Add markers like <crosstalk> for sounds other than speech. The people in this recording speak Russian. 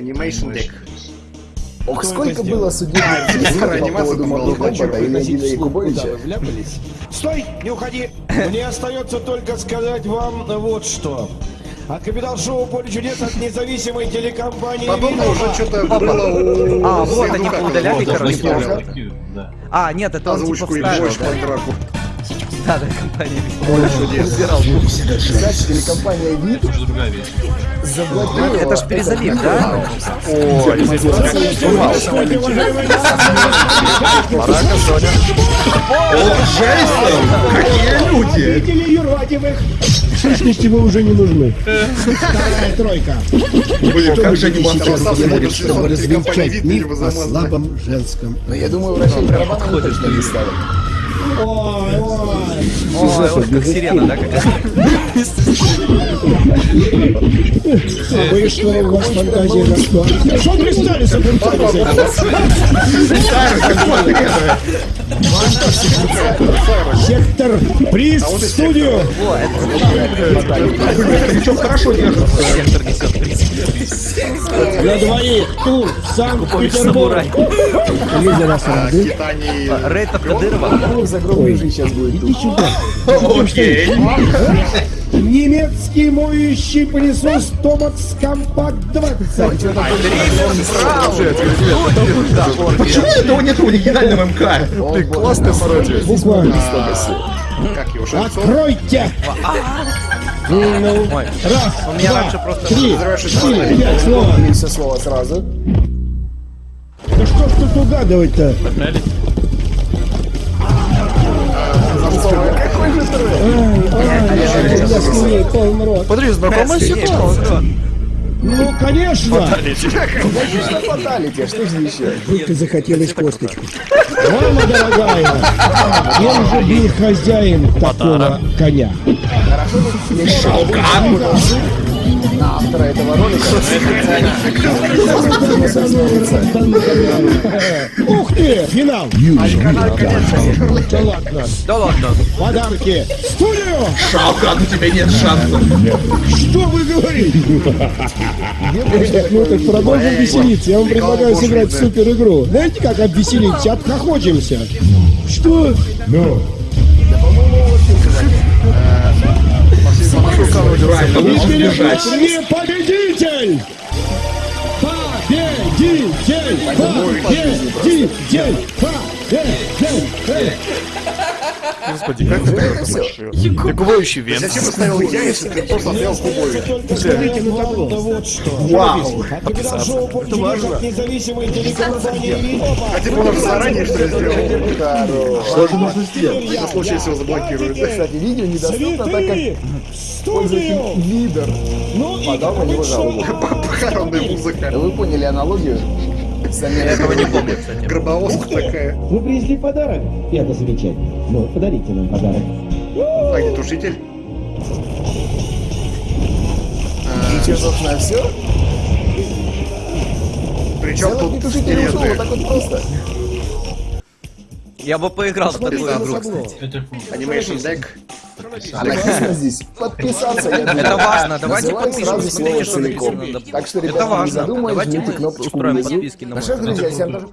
Animation Deck. Ох, сколько было судебных исков по поводу Mortal Kombat вслух, куда Якубовича. Стой, не уходи. Мне остается только сказать вам вот что. От Капитал Шоу Поле чудес от независимой телекомпании Подобное «Винова». уже что-то было у... А, вот они поудаляли, короче. А, нет, это он типа и вставил, больше да? под драку. Да, да, компания. Кстати, телекомпания ВИД заблокировала... Это ж перезалив, да? Победители юродивых! В сущности, вы уже не нужны. Вторая тройка. Блин, как же они делать, чтобы развенчать «Вид» миф о слабом женском? Но я думаю, барабаны мы точно не ставим. Ой, ой. Ой, как сирена, да, какая-то? А вы что, у вас фантазия на что? Что пристали с этим Сектор, приз в студию! Сектор несет приз. На двоих тур Санкт-Петербург! Самурай. Люди нас рады. Рейтов Кадырова. Загробная жизнь сейчас будет Иди сюда. Немецкий моющий пылесос Томакс Компакт 20. Почему этого нет в оригинальном МК? Ты классный пародия. Буквально. Как его, Шельцов? Откройте! Ну, Ой, раз, у меня два, раньше просто... три, четыре, пять. И все слова сразу. Да что ж тут угадывать-то? Какой же? Я рот. Подожди, знакомая ситуация. Ну, конечно! Конечно, фаталити, что же еще? Будто захотелось косточку. Мама дорогая, кем же был хозяин такого коня? На автора этого ролика. Ух ты, финал! Да ладно, Да ладно. подарки! Студию! Шалка, у тебя нет шансов. Что вы говорите? Ну так продолжим веселиться. Я вам предлагаю сыграть в супер игру. Знаете, как обвеселиться? Обхохочемся. Что? Ну. Перед сбежать. вами победитель! Победитель! Победитель! Победитель! Господи, как ты так думаешь? Якубович Венц. Зачем поставил я, если ты просто стоял Кубович? Табло. Вот что. Вау. Чудес от независимой телекомпании «Винова». А типа он уже заранее что ли сделал? Что же нужно сделать? На случай, если его заблокируют. Кстати, видео недоступно, так как пользователь лидер. Ну и Подал на него жалобу. <laughs> Похоронная музыка. Вы поняли аналогию? Я этого не помню, кстати. Гробовозка такая. Вы принесли подарок? Это замечательно. Ну, подарите нам подарок. Огнетушитель. И что, собственно, все? Причем тут огнетушитель ушел, вот так вот просто. Я бы поиграл в такую игру, кстати. Animation Deck. А написано здесь подписаться. я думаю. Это важно, давайте подпишем. Смотрите, что написано. Так что, ребята, не Давайте жмите мы кнопочку устроим внизу. подписки на Наши мой друзья, всем тоже